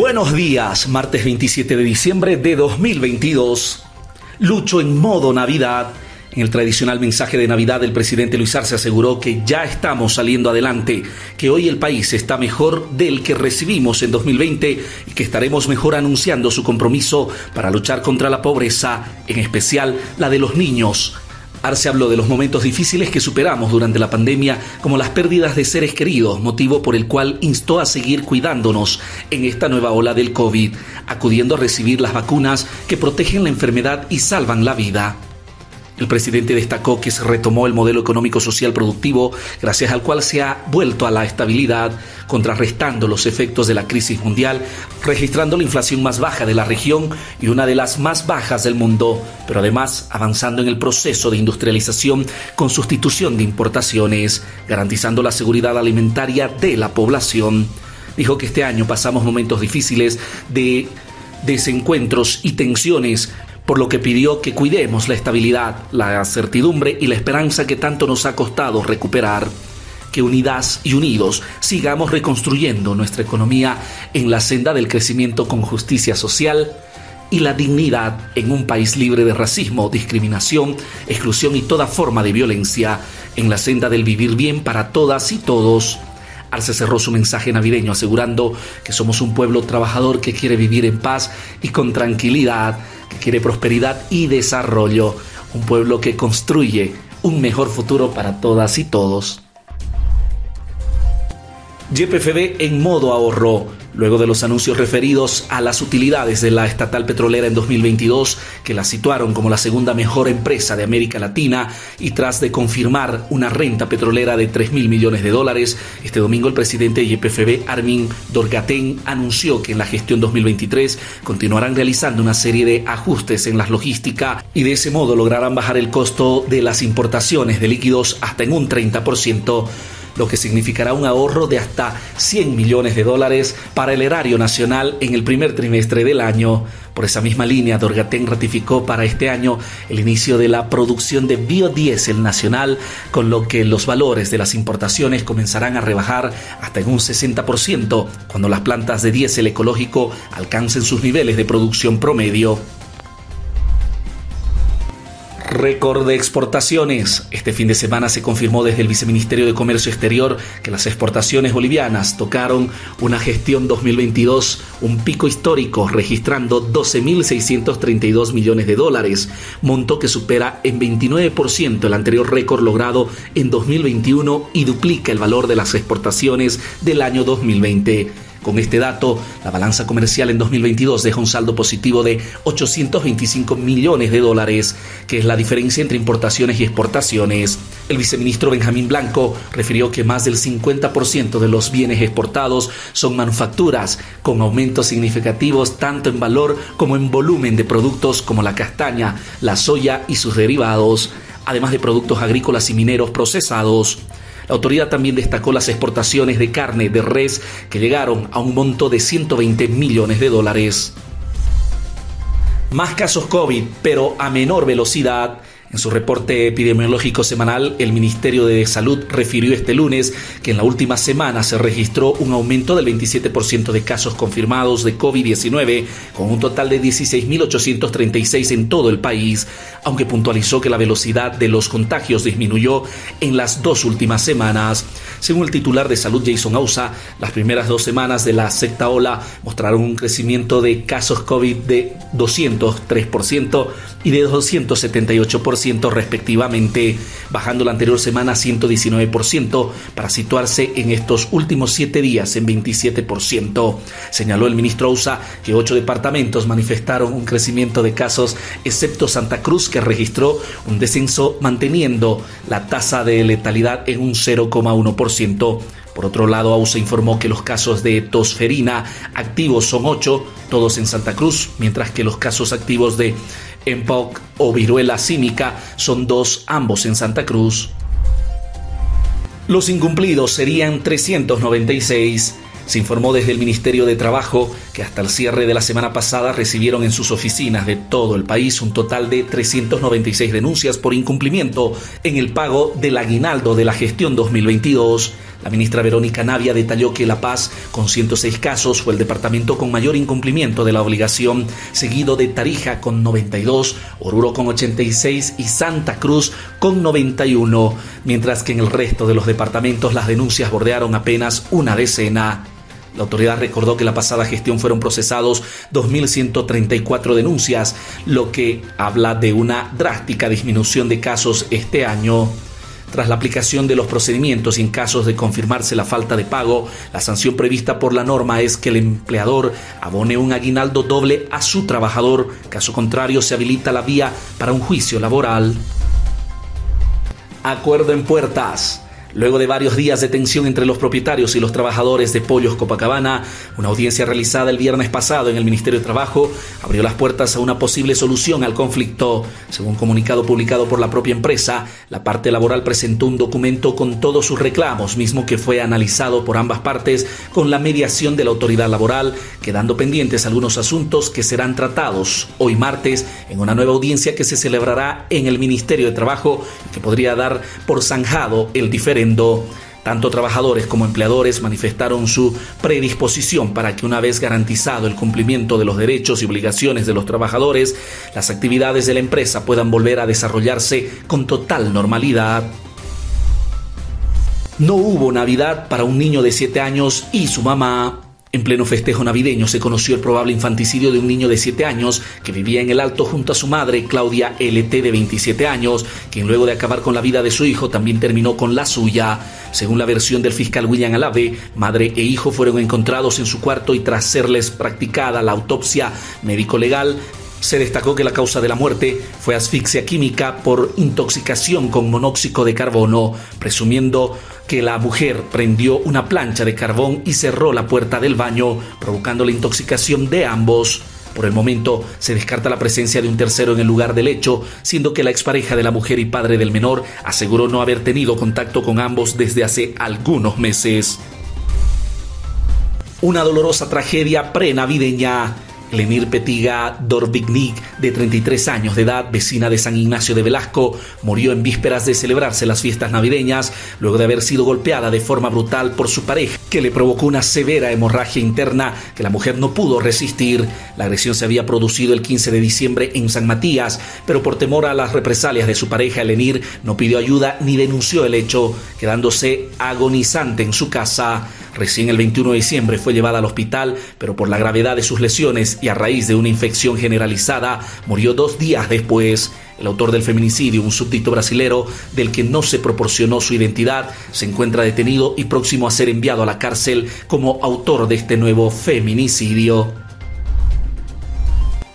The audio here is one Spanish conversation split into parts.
Buenos días, martes 27 de diciembre de 2022. Lucho en modo Navidad. En el tradicional mensaje de Navidad, el presidente Luis Arce aseguró que ya estamos saliendo adelante, que hoy el país está mejor del que recibimos en 2020 y que estaremos mejor anunciando su compromiso para luchar contra la pobreza, en especial la de los niños. Arce habló de los momentos difíciles que superamos durante la pandemia, como las pérdidas de seres queridos, motivo por el cual instó a seguir cuidándonos en esta nueva ola del COVID, acudiendo a recibir las vacunas que protegen la enfermedad y salvan la vida. El presidente destacó que se retomó el modelo económico social productivo, gracias al cual se ha vuelto a la estabilidad, contrarrestando los efectos de la crisis mundial, registrando la inflación más baja de la región y una de las más bajas del mundo, pero además avanzando en el proceso de industrialización con sustitución de importaciones, garantizando la seguridad alimentaria de la población. Dijo que este año pasamos momentos difíciles de desencuentros y tensiones, por lo que pidió que cuidemos la estabilidad, la certidumbre y la esperanza que tanto nos ha costado recuperar. Que unidas y unidos sigamos reconstruyendo nuestra economía en la senda del crecimiento con justicia social y la dignidad en un país libre de racismo, discriminación, exclusión y toda forma de violencia, en la senda del vivir bien para todas y todos. Arce cerró su mensaje navideño asegurando que somos un pueblo trabajador que quiere vivir en paz y con tranquilidad que quiere prosperidad y desarrollo, un pueblo que construye un mejor futuro para todas y todos. YPFB en modo ahorro luego de los anuncios referidos a las utilidades de la estatal petrolera en 2022, que la situaron como la segunda mejor empresa de América Latina, y tras de confirmar una renta petrolera de 3 mil millones de dólares, este domingo el presidente de YPFB, Armin Dorgaten, anunció que en la gestión 2023 continuarán realizando una serie de ajustes en la logística y de ese modo lograrán bajar el costo de las importaciones de líquidos hasta en un 30% lo que significará un ahorro de hasta 100 millones de dólares para el erario nacional en el primer trimestre del año. Por esa misma línea, Dorgaten ratificó para este año el inicio de la producción de biodiesel nacional, con lo que los valores de las importaciones comenzarán a rebajar hasta en un 60% cuando las plantas de diésel ecológico alcancen sus niveles de producción promedio. Récord de exportaciones. Este fin de semana se confirmó desde el Viceministerio de Comercio Exterior que las exportaciones bolivianas tocaron una gestión 2022, un pico histórico, registrando 12.632 millones de dólares, monto que supera en 29% el anterior récord logrado en 2021 y duplica el valor de las exportaciones del año 2020. Con este dato, la balanza comercial en 2022 deja un saldo positivo de 825 millones de dólares, que es la diferencia entre importaciones y exportaciones. El viceministro Benjamín Blanco refirió que más del 50% de los bienes exportados son manufacturas, con aumentos significativos tanto en valor como en volumen de productos como la castaña, la soya y sus derivados, además de productos agrícolas y mineros procesados. La autoridad también destacó las exportaciones de carne de res que llegaron a un monto de 120 millones de dólares. Más casos COVID, pero a menor velocidad en su reporte epidemiológico semanal, el Ministerio de Salud refirió este lunes que en la última semana se registró un aumento del 27% de casos confirmados de COVID-19, con un total de 16.836 en todo el país, aunque puntualizó que la velocidad de los contagios disminuyó en las dos últimas semanas. Según el titular de salud Jason Ausa, las primeras dos semanas de la sexta ola mostraron un crecimiento de casos COVID de 203% y de 278% respectivamente, bajando la anterior semana 119% para situarse en estos últimos siete días en 27%. Señaló el ministro Ausa que ocho departamentos manifestaron un crecimiento de casos, excepto Santa Cruz, que registró un descenso manteniendo la tasa de letalidad en un 0,1%. Por otro lado, AUSA informó que los casos de tosferina activos son 8, todos en Santa Cruz, mientras que los casos activos de MPOC o viruela cínica son dos, ambos en Santa Cruz. Los incumplidos serían 396. Se informó desde el Ministerio de Trabajo que hasta el cierre de la semana pasada recibieron en sus oficinas de todo el país un total de 396 denuncias por incumplimiento en el pago del aguinaldo de la gestión 2022 La ministra Verónica Navia detalló que La Paz, con 106 casos, fue el departamento con mayor incumplimiento de la obligación, seguido de Tarija con 92, Oruro con 86 y Santa Cruz con 91, mientras que en el resto de los departamentos las denuncias bordearon apenas una decena. La autoridad recordó que la pasada gestión fueron procesados 2.134 denuncias, lo que habla de una drástica disminución de casos este año. Tras la aplicación de los procedimientos y en casos de confirmarse la falta de pago, la sanción prevista por la norma es que el empleador abone un aguinaldo doble a su trabajador, caso contrario se habilita la vía para un juicio laboral. Acuerdo en puertas. Luego de varios días de tensión entre los propietarios y los trabajadores de Pollos Copacabana, una audiencia realizada el viernes pasado en el Ministerio de Trabajo abrió las puertas a una posible solución al conflicto. Según comunicado publicado por la propia empresa, la parte laboral presentó un documento con todos sus reclamos, mismo que fue analizado por ambas partes con la mediación de la autoridad laboral, quedando pendientes algunos asuntos que serán tratados hoy martes en una nueva audiencia que se celebrará en el Ministerio de Trabajo que podría dar por zanjado el diferente tanto trabajadores como empleadores manifestaron su predisposición para que una vez garantizado el cumplimiento de los derechos y obligaciones de los trabajadores, las actividades de la empresa puedan volver a desarrollarse con total normalidad. No hubo Navidad para un niño de 7 años y su mamá. En pleno festejo navideño se conoció el probable infanticidio de un niño de 7 años que vivía en el Alto junto a su madre, Claudia LT, de 27 años, quien luego de acabar con la vida de su hijo también terminó con la suya. Según la versión del fiscal William Alave, madre e hijo fueron encontrados en su cuarto y tras serles practicada la autopsia médico-legal, se destacó que la causa de la muerte fue asfixia química por intoxicación con monóxido de carbono, presumiendo que la mujer prendió una plancha de carbón y cerró la puerta del baño, provocando la intoxicación de ambos. Por el momento se descarta la presencia de un tercero en el lugar del hecho, siendo que la expareja de la mujer y padre del menor aseguró no haber tenido contacto con ambos desde hace algunos meses. Una dolorosa tragedia prenavideña Lenir Petiga Dorbignik, de 33 años de edad, vecina de San Ignacio de Velasco, murió en vísperas de celebrarse las fiestas navideñas luego de haber sido golpeada de forma brutal por su pareja, que le provocó una severa hemorragia interna que la mujer no pudo resistir. La agresión se había producido el 15 de diciembre en San Matías, pero por temor a las represalias de su pareja, Lenir no pidió ayuda ni denunció el hecho, quedándose agonizante en su casa. Recién el 21 de diciembre fue llevada al hospital, pero por la gravedad de sus lesiones y a raíz de una infección generalizada, murió dos días después. El autor del feminicidio, un súbdito brasilero del que no se proporcionó su identidad, se encuentra detenido y próximo a ser enviado a la cárcel como autor de este nuevo feminicidio.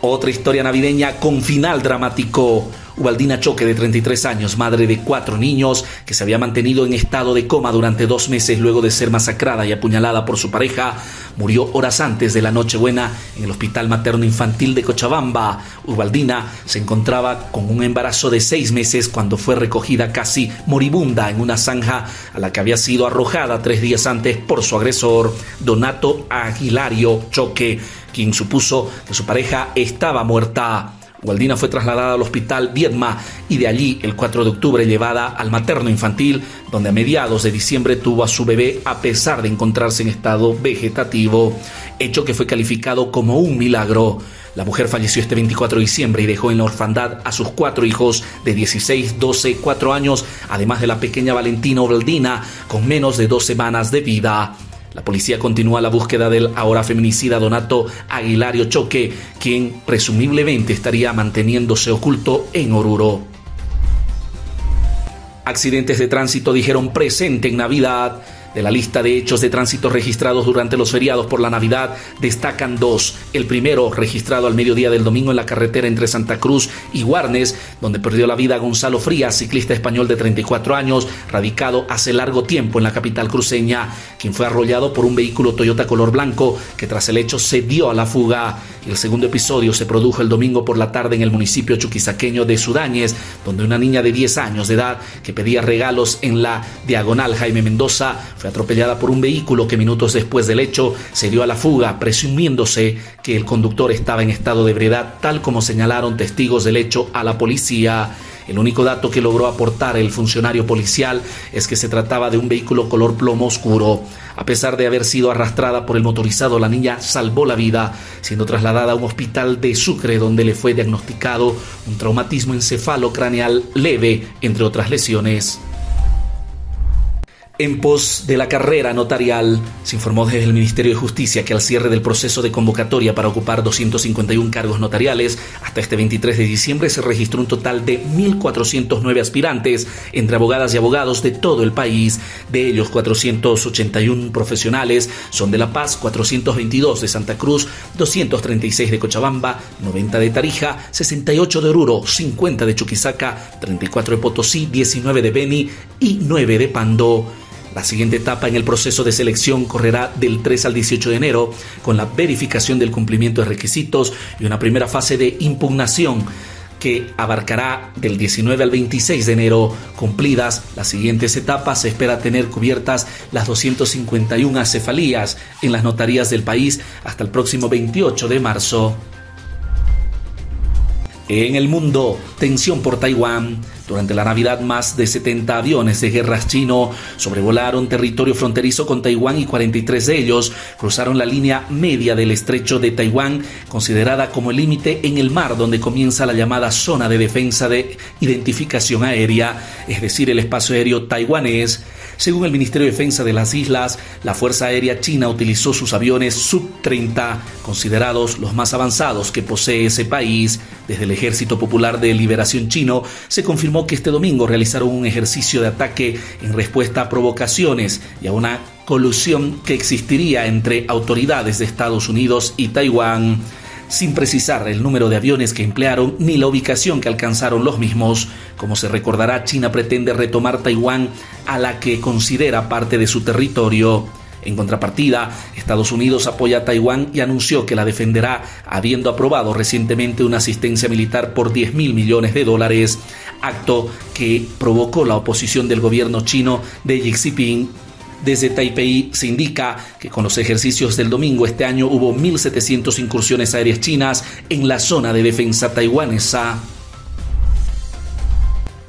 Otra historia navideña con final dramático. Ubaldina Choque, de 33 años, madre de cuatro niños, que se había mantenido en estado de coma durante dos meses luego de ser masacrada y apuñalada por su pareja, murió horas antes de la Nochebuena en el Hospital Materno Infantil de Cochabamba. Ubaldina se encontraba con un embarazo de seis meses cuando fue recogida casi moribunda en una zanja a la que había sido arrojada tres días antes por su agresor, Donato Aguilario Choque, quien supuso que su pareja estaba muerta. Gualdina fue trasladada al hospital Viedma y de allí el 4 de octubre llevada al materno infantil, donde a mediados de diciembre tuvo a su bebé a pesar de encontrarse en estado vegetativo, hecho que fue calificado como un milagro. La mujer falleció este 24 de diciembre y dejó en la orfandad a sus cuatro hijos de 16, 12, 4 años, además de la pequeña Valentina Obaldina, con menos de dos semanas de vida. La policía continúa la búsqueda del ahora feminicida Donato Aguilario Choque, quien presumiblemente estaría manteniéndose oculto en Oruro. Accidentes de tránsito dijeron presente en Navidad. De la lista de hechos de tránsito registrados durante los feriados por la Navidad, destacan dos. El primero, registrado al mediodía del domingo en la carretera entre Santa Cruz y Guarnes, donde perdió la vida Gonzalo Frías, ciclista español de 34 años, radicado hace largo tiempo en la capital cruceña, quien fue arrollado por un vehículo Toyota color blanco que tras el hecho se dio a la fuga. El segundo episodio se produjo el domingo por la tarde en el municipio chuquisaqueño de Sudáñez, donde una niña de 10 años de edad que pedía regalos en la diagonal Jaime Mendoza fue atropellada por un vehículo que minutos después del hecho se dio a la fuga, presumiéndose que el conductor estaba en estado de ebriedad, tal como señalaron testigos del hecho a la policía. El único dato que logró aportar el funcionario policial es que se trataba de un vehículo color plomo oscuro. A pesar de haber sido arrastrada por el motorizado, la niña salvó la vida, siendo trasladada a un hospital de Sucre donde le fue diagnosticado un traumatismo encefalocraneal leve, entre otras lesiones. En pos de la carrera notarial, se informó desde el Ministerio de Justicia que al cierre del proceso de convocatoria para ocupar 251 cargos notariales, hasta este 23 de diciembre se registró un total de 1.409 aspirantes entre abogadas y abogados de todo el país. De ellos, 481 profesionales son de La Paz, 422 de Santa Cruz, 236 de Cochabamba, 90 de Tarija, 68 de Oruro, 50 de Chuquisaca, 34 de Potosí, 19 de Beni y 9 de Pando. La siguiente etapa en el proceso de selección correrá del 3 al 18 de enero con la verificación del cumplimiento de requisitos y una primera fase de impugnación que abarcará del 19 al 26 de enero. Cumplidas las siguientes etapas, se espera tener cubiertas las 251 acefalías en las notarías del país hasta el próximo 28 de marzo. En el mundo, tensión por Taiwán. Durante la Navidad, más de 70 aviones de guerras chino sobrevolaron territorio fronterizo con Taiwán y 43 de ellos cruzaron la línea media del estrecho de Taiwán, considerada como el límite en el mar donde comienza la llamada zona de defensa de identificación aérea, es decir, el espacio aéreo taiwanés. Según el Ministerio de Defensa de las Islas, la Fuerza Aérea China utilizó sus aviones Sub-30, considerados los más avanzados que posee ese país. Desde el Ejército Popular de Liberación Chino se confirmó que este domingo realizaron un ejercicio de ataque en respuesta a provocaciones y a una colusión que existiría entre autoridades de Estados Unidos y Taiwán sin precisar el número de aviones que emplearon ni la ubicación que alcanzaron los mismos. Como se recordará, China pretende retomar Taiwán a la que considera parte de su territorio. En contrapartida, Estados Unidos apoya a Taiwán y anunció que la defenderá, habiendo aprobado recientemente una asistencia militar por 10 mil millones de dólares, acto que provocó la oposición del gobierno chino de Xi Jinping desde Taipei se indica que con los ejercicios del domingo este año hubo 1.700 incursiones aéreas chinas en la zona de defensa taiwanesa.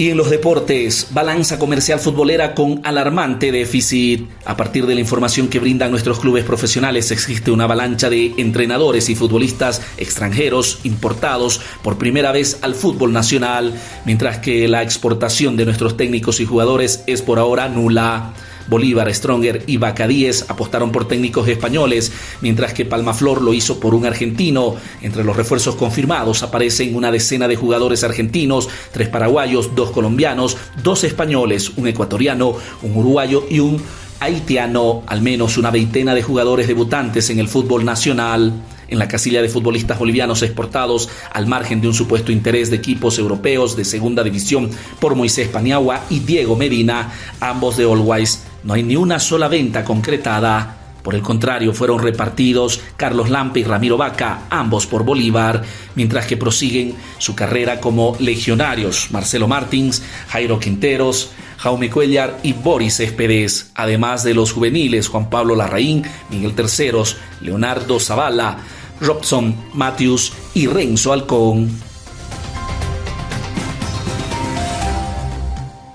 Y en los deportes, balanza comercial futbolera con alarmante déficit. A partir de la información que brindan nuestros clubes profesionales, existe una avalancha de entrenadores y futbolistas extranjeros importados por primera vez al fútbol nacional, mientras que la exportación de nuestros técnicos y jugadores es por ahora nula. Bolívar, Stronger y Bacadíes apostaron por técnicos españoles, mientras que Palmaflor lo hizo por un argentino. Entre los refuerzos confirmados aparecen una decena de jugadores argentinos, tres paraguayos, dos colombianos, dos españoles, un ecuatoriano, un uruguayo y un haitiano, al menos una veintena de jugadores debutantes en el fútbol nacional en la casilla de futbolistas bolivianos exportados al margen de un supuesto interés de equipos europeos de segunda división por Moisés Paniagua y Diego Medina, ambos de Always. No hay ni una sola venta concretada. Por el contrario, fueron repartidos Carlos Lampe y Ramiro Vaca, ambos por Bolívar, mientras que prosiguen su carrera como legionarios Marcelo Martins, Jairo Quinteros, Jaume Cuellar y Boris Céspedes, además de los juveniles Juan Pablo Larraín, Miguel Terceros, Leonardo Zavala, Robson Matthews y Renzo Alcón.